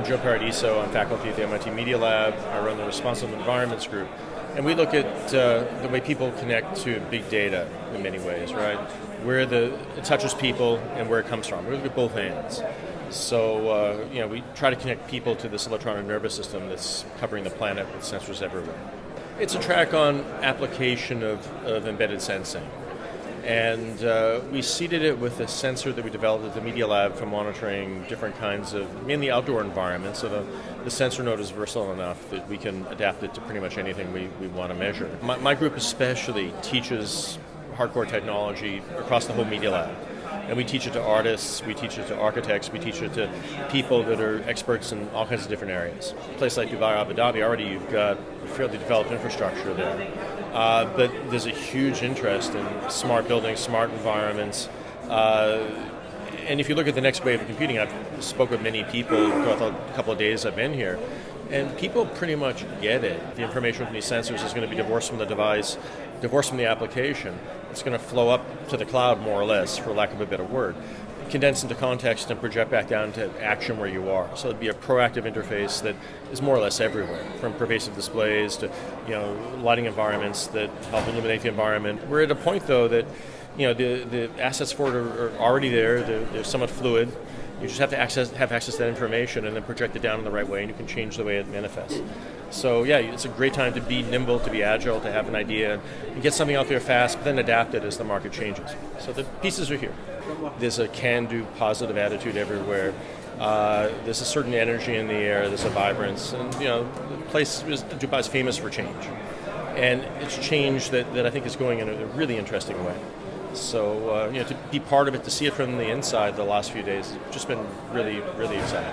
Joe Paradiso. I'm faculty at the MIT Media Lab. I run the Responsible Environments Group. And we look at uh, the way people connect to big data in many ways, right? Where the, it touches people and where it comes from. We look at both hands. So, uh, you know, we try to connect people to this electronic nervous system that's covering the planet with sensors everywhere. It's a track on application of, of embedded sensing. And uh, we seeded it with a sensor that we developed at the Media Lab for monitoring different kinds of, mainly outdoor environments. So the, the sensor node is versatile enough that we can adapt it to pretty much anything we, we want to measure. My, my group especially teaches hardcore technology across the whole Media Lab. And we teach it to artists, we teach it to architects, we teach it to people that are experts in all kinds of different areas. A place like Dubai, Abu Dhabi, already you've got fairly developed infrastructure there. Uh, but there's a huge interest in smart buildings, smart environments. Uh, and if you look at the next wave of computing, I've spoke with many people throughout the couple of days I've been here, and people pretty much get it. The information from these sensors is going to be divorced from the device, divorced from the application. It's going to flow up to the cloud, more or less, for lack of a better word condense into context and project back down to action where you are. So it'd be a proactive interface that is more or less everywhere, from pervasive displays to you know lighting environments that help illuminate the environment. We're at a point though that you know the, the assets for it are, are already there. They're, they're somewhat fluid. You just have to access, have access to that information and then project it down in the right way, and you can change the way it manifests. So yeah, it's a great time to be nimble, to be agile, to have an idea, and get something out there fast, but then adapt it as the market changes. So the pieces are here. There's a can-do, positive attitude everywhere. Uh, there's a certain energy in the air. There's a vibrance, and you know, the place is, Dubai is famous for change, and it's change that, that I think is going in a really interesting way. So uh, you know, to be part of it, to see it from the inside the last few days, has just been really, really exciting.